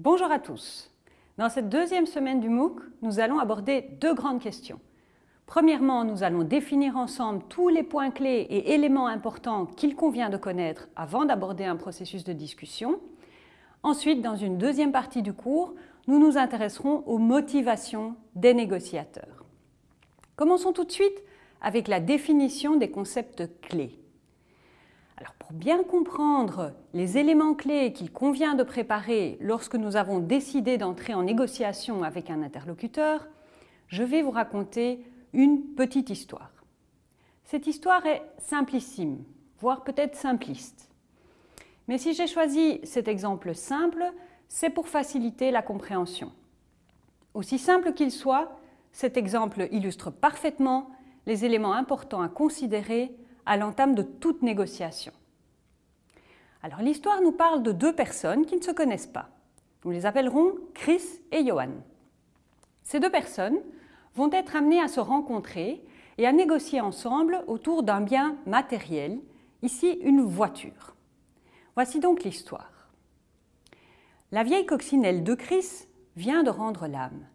Bonjour à tous. Dans cette deuxième semaine du MOOC, nous allons aborder deux grandes questions. Premièrement, nous allons définir ensemble tous les points clés et éléments importants qu'il convient de connaître avant d'aborder un processus de discussion. Ensuite, dans une deuxième partie du cours, nous nous intéresserons aux motivations des négociateurs. Commençons tout de suite avec la définition des concepts clés. Alors pour bien comprendre les éléments clés qu'il convient de préparer lorsque nous avons décidé d'entrer en négociation avec un interlocuteur, je vais vous raconter une petite histoire. Cette histoire est simplissime, voire peut-être simpliste. Mais si j'ai choisi cet exemple simple, c'est pour faciliter la compréhension. Aussi simple qu'il soit, cet exemple illustre parfaitement les éléments importants à considérer à l'entame de toute négociation. Alors l'histoire nous parle de deux personnes qui ne se connaissent pas. Nous les appellerons Chris et Johan. Ces deux personnes vont être amenées à se rencontrer et à négocier ensemble autour d'un bien matériel, ici une voiture. Voici donc l'histoire. La vieille coccinelle de Chris vient de rendre l'âme.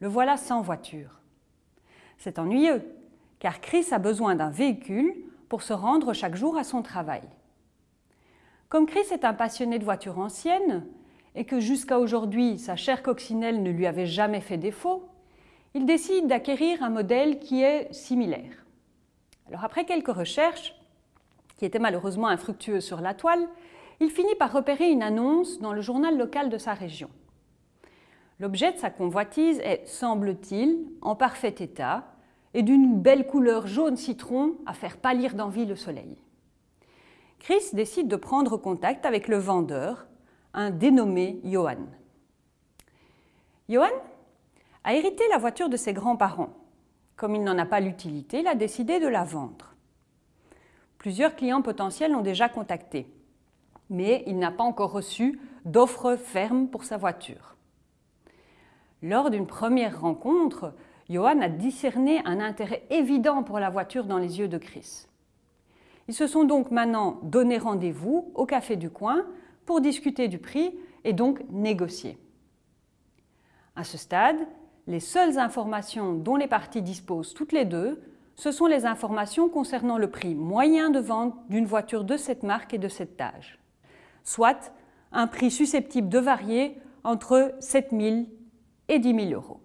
Le voilà sans voiture. C'est ennuyeux, car Chris a besoin d'un véhicule pour se rendre chaque jour à son travail. Comme Chris est un passionné de voitures anciennes et que jusqu'à aujourd'hui sa chère coccinelle ne lui avait jamais fait défaut, il décide d'acquérir un modèle qui est similaire. Alors après quelques recherches, qui étaient malheureusement infructueuses sur la toile, il finit par repérer une annonce dans le journal local de sa région. L'objet de sa convoitise est, semble-t-il, en parfait état et d'une belle couleur jaune citron à faire pâlir d'envie le soleil. Chris décide de prendre contact avec le vendeur, un dénommé Johan. Johan a hérité la voiture de ses grands-parents. Comme il n'en a pas l'utilité, il a décidé de la vendre. Plusieurs clients potentiels l'ont déjà contacté, mais il n'a pas encore reçu d'offre ferme pour sa voiture. Lors d'une première rencontre, Johan a discerné un intérêt évident pour la voiture dans les yeux de Chris. Ils se sont donc maintenant donné rendez-vous au café du coin pour discuter du prix et donc négocier. À ce stade, les seules informations dont les parties disposent toutes les deux, ce sont les informations concernant le prix moyen de vente d'une voiture de cette marque et de cet âge, soit un prix susceptible de varier entre 7 000 et 10 000 euros.